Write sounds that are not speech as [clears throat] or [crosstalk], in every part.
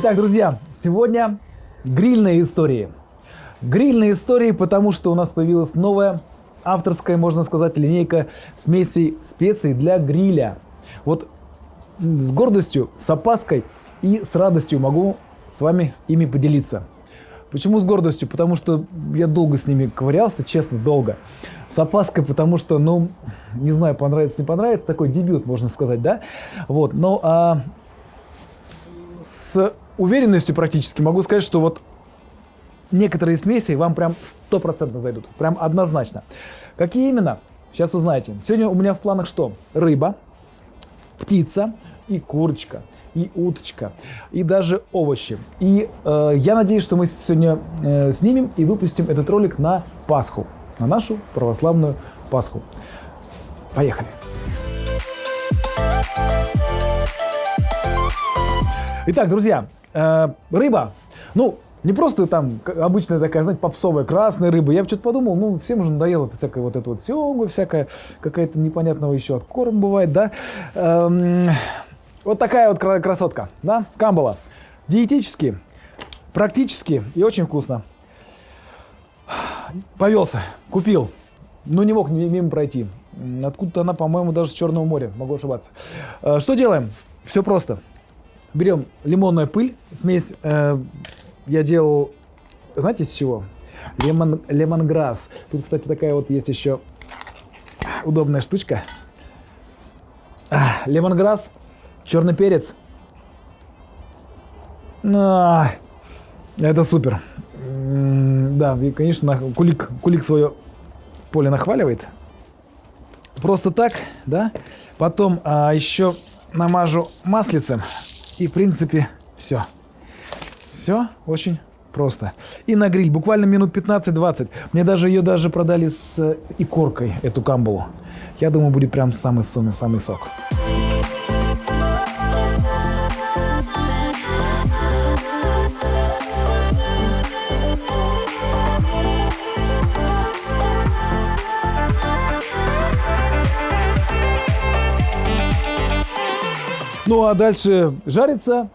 Итак, друзья, сегодня грильные истории. Грильные истории, потому что у нас появилась новая авторская, можно сказать, линейка смесей специй для гриля. Вот с гордостью, с опаской и с радостью могу с вами ими поделиться. Почему с гордостью? Потому что я долго с ними ковырялся, честно, долго. С опаской, потому что, ну, не знаю, понравится, не понравится, такой дебют, можно сказать, да? Вот, но а, с уверенностью практически могу сказать, что вот некоторые смеси вам прям стопроцентно зайдут, прям однозначно. Какие именно? Сейчас узнаете. Сегодня у меня в планах что? Рыба, птица и курочка и уточка, и даже овощи. И э, я надеюсь, что мы сегодня э, снимем и выпустим этот ролик на Пасху, на нашу православную Пасху. Поехали! Итак, друзья, э, рыба. Ну, не просто там обычная такая, знаете, попсовая красная рыба. Я что-то подумал, ну, всем уже надоело это всякое вот это вот сёгу, всякая какая-то непонятного еще от корм бывает, да. Эм, вот такая вот красотка, да, камбала. Диетически, практически и очень вкусно. Повелся, купил, но не мог мимо пройти. Откуда-то она, по-моему, даже с Черного моря, могу ошибаться. Э, что делаем? Все просто. Берем лимонная пыль, смесь э, я делал, знаете, с чего? Лемон, лемонграсс. Тут, кстати, такая вот есть еще удобная штучка. Лемонграсс Черный перец. А, это супер. Да, и, конечно, кулик, кулик свое поле нахваливает. Просто так, да. Потом а, еще намажу маслицем. И, в принципе, все. Все очень просто. И на гриль, буквально минут 15-20. Мне даже ее даже продали с икоркой, эту камбалу. Я думаю, будет прям самый-самый самый сок. Ну а дальше жарится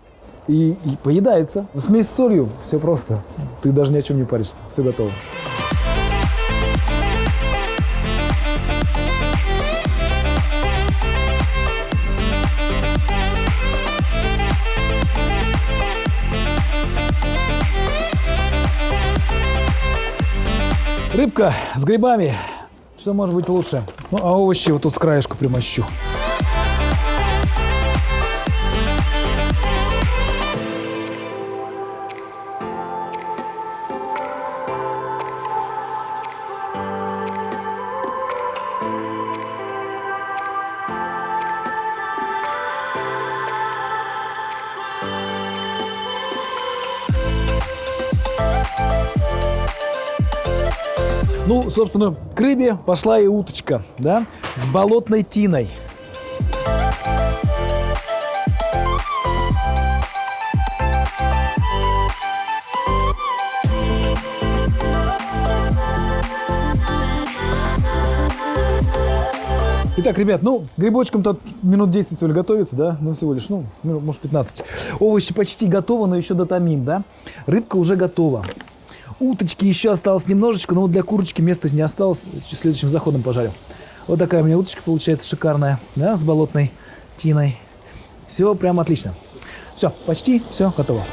и, и поедается. Смесь с солью, все просто. Ты даже ни о чем не паришься, все готово. Рыбка с грибами. Что может быть лучше? Ну, а овощи вот тут с краешку примощу. Ну, собственно, к рыбе пошла и уточка, да, с болотной тиной. Итак, ребят, ну, грибочком-то минут 10 всего готовится, да? Ну, всего лишь, ну, может, 15. Овощи почти готовы, но еще дотомим, да? Рыбка уже готова. Уточки еще осталось немножечко, но вот для курочки места не осталось. Следующим заходом пожарю. Вот такая у меня уточка получается шикарная, да, с болотной тиной. Все прям отлично. Все, почти все готово.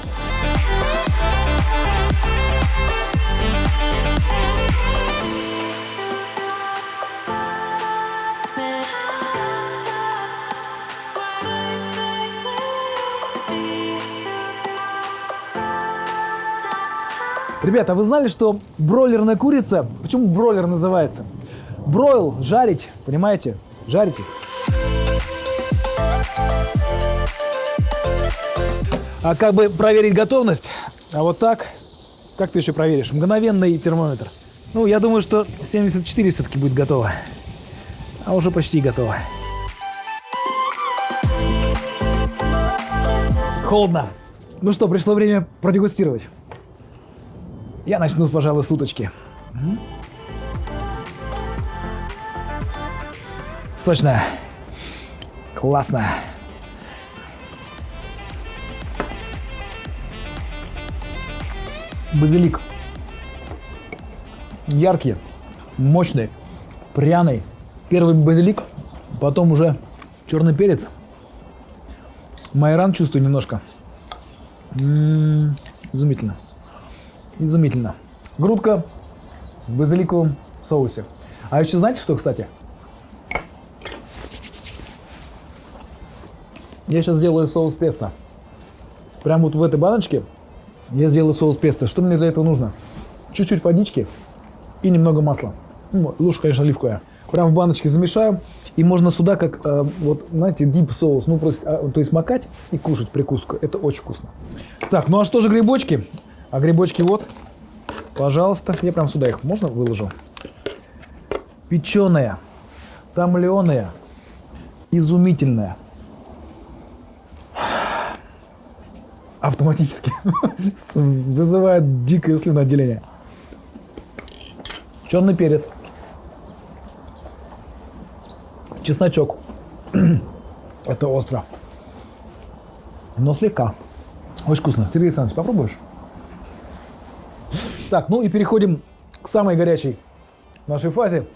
Ребята, вы знали, что бройлерная курица, почему бройлер называется? Бройл, жарить, понимаете? Жарите. А как бы проверить готовность? А вот так, как ты еще проверишь? Мгновенный термометр. Ну, я думаю, что 74 все-таки будет готово. А уже почти готово. Холодно. Ну что, пришло время продегустировать. Я начну, пожалуй, с уточки. Сочно. Классно. Базилик. Яркий, мощный, пряный. Первый базилик, потом уже черный перец. Майран чувствую немножко. М-м, изумительно. Изумительно. Грудка в базиликовом соусе. А еще знаете что, кстати? Я сейчас сделаю соус песто. Прямо вот в этой баночке я сделаю соус песто. Что мне для этого нужно? Чуть-чуть водички и немного масла. Ну, лучше, конечно, оливковая. Прям в баночке замешаю. И можно сюда, как, э, вот, знаете, дип соус, ну, просто, а, то есть макать и кушать прикуску. Это очень вкусно. Так, ну а что же грибочки? А грибочки вот, пожалуйста. Я прям сюда их можно выложу? Печеные, томленые, изумительные. автоматически [laughs] вызывает дикое слюноотделение. Черный перец. Чесночок. [clears throat] Это остро. Но слегка. Очень вкусно. Сергей Александрович, попробуешь? Так, ну и переходим к самой горячей нашей фазе.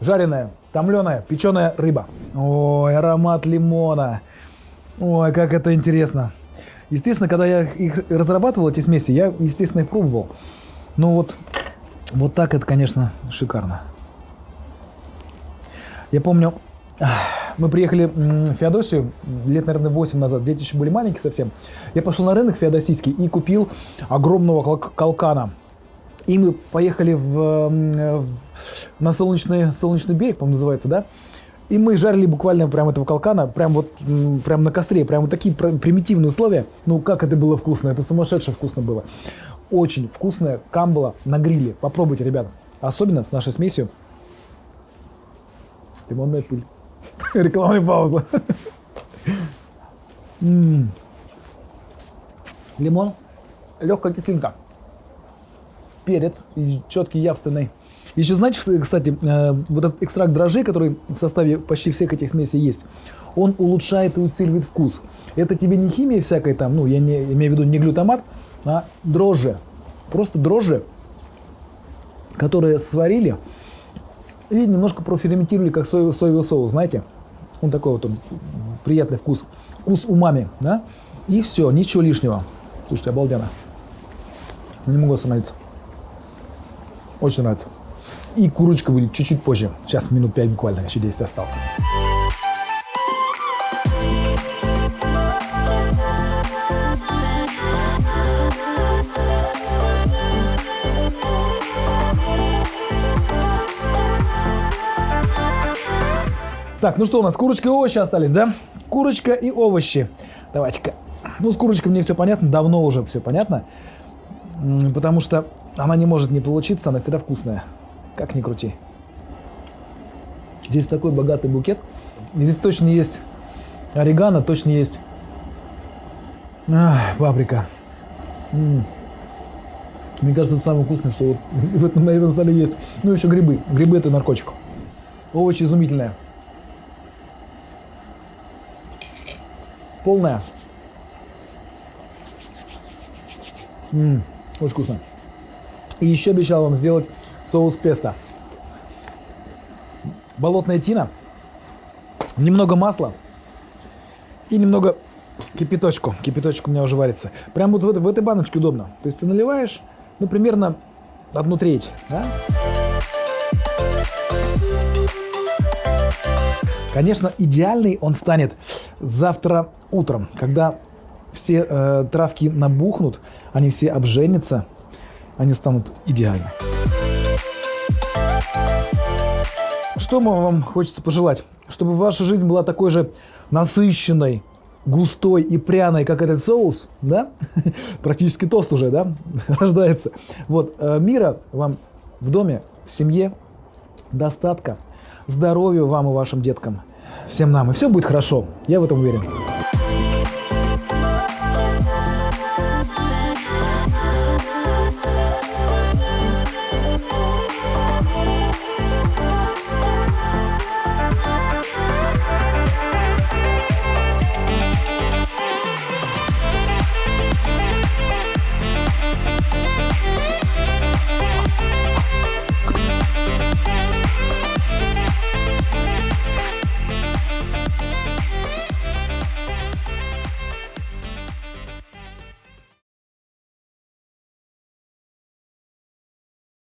Жареная, томленая, печеная рыба. Ой, аромат лимона. Ой, как это интересно. Естественно, когда я их разрабатывал, эти смеси, я, естественно, их пробовал. Но вот, вот так это, конечно, шикарно. Я помню, мы приехали в Феодосию лет, наверное, 8 назад, дети еще были маленькие совсем. Я пошел на рынок феодосийский и купил огромного калкана. И мы поехали в, в, на солнечный, солнечный берег, по-моему, называется, да? И мы жарили буквально прям этого калкана, прям вот прям на костре, прям вот такие примитивные условия. Ну, как это было вкусно, это сумасшедше вкусно было. Очень вкусная камбала на гриле. Попробуйте, ребят. Особенно с нашей смесью. Лимонная пыль. [laughs] Рекламная пауза. Лимон, легкая кислинка, перец четкий, явственный. Еще знаете, кстати, э, вот этот экстракт дрожжей, который в составе почти всех этих смесей есть, он улучшает и усиливает вкус. Это тебе не химия всякая там, ну, я не имею в виду не глютамат, а дрожжи. Просто дрожжи, которые сварили и немножко проферментировали, как соевый, соевый соус, знаете? Он такой вот он, приятный вкус. Вкус умами, да? И все, ничего лишнего. Слушайте, обалденно. Не могу остановиться. Очень нравится. И курочка будет чуть-чуть позже. Сейчас минут 5 буквально, еще 10 осталось. Так, ну что у нас, курочка и овощи остались, да? Курочка и овощи. Давайте-ка. Ну, с курочкой мне все понятно, давно уже все понятно. Потому что она не может не получиться, она всегда вкусная. Как ни крути. Здесь такой богатый букет. Здесь точно есть орегано, точно есть Ах, паприка. М -м. Мне кажется, это самое вкусное, что вот [laughs] в этом, на этом столе есть. Ну, еще грибы. Грибы – это наркотик. Овощи изумительные. Полная. М -м, очень вкусно. И еще обещал вам сделать соус песто. Болотная тина, немного масла и немного кипяточку. Кипяточку у меня уже варится. Прям вот в, в этой баночке удобно. То есть ты наливаешь, ну, примерно одну треть, да? Конечно, идеальный он станет завтра утром, когда все э, травки набухнут, они все обженятся, они станут идеальны. Что вам хочется пожелать? Чтобы ваша жизнь была такой же насыщенной, густой и пряной, как этот соус, да? [laughs] Практически тост уже, да? [laughs] Рождается. Вот, э, мира вам в доме, в семье, достатка, здоровья вам и вашим деткам, всем нам. И все будет хорошо, я в этом уверен.